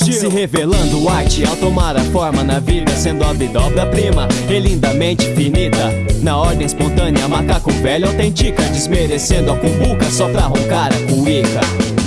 Se revelando arte ao tomar a forma na vida Sendo a vida obra-prima e lindamente finita Na ordem espontânea, macaco velho autentica Desmerecendo a cumbuca só pra roncar a cuíca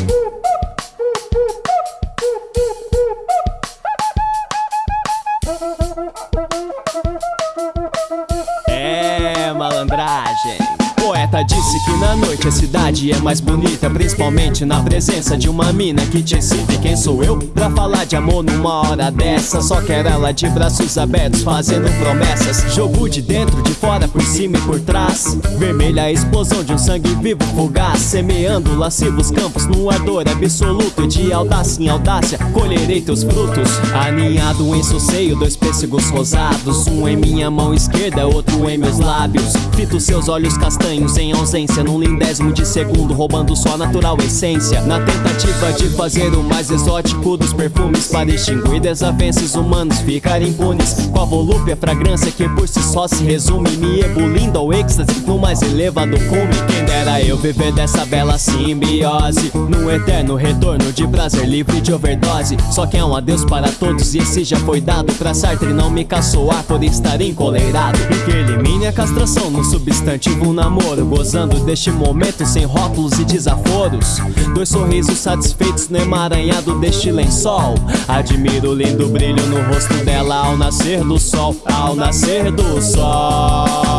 Poeta disse que na noite a cidade é mais bonita Principalmente na presença de uma mina que te excita E quem sou eu pra falar de amor numa hora dessa? Só quero ela de braços abertos fazendo promessas. Jogo de dentro, de fora, por cima e por trás. Vermelha a explosão de um sangue vivo fugaz. Semeando lascivos campos num ardor absoluto de audácia em audácia colherei teus frutos. Aninhado em seio, dois pêssegos rosados. Um em minha mão esquerda, outro em meus lábios. Fito seus olhos castanhos em ausência Num lindésimo de segundo roubando sua natural essência. Na tentativa de fazer o mais exótico dos perfumes Para extinguir desavenças humanos, ficar impunes Com a volúpia fragrância que por si só se resume Me ebulindo ao êxtase no mais elevado cume. Quem dera eu viver dessa bela simbiose Num eterno retorno de prazer livre de overdose. Só que é um adeus para todos e esse já foi dado. Pra Sartre não me caçoar por estar encoleirado. E que elimine a castração no substantivo namoro Gozando deste momento sem rótulos e desaforos. Dois sorrisos satisfeitos no emaranhado deste lençol. Admiro o lindo brilho no rosto dela ao nascer do sol Ao nascer do sol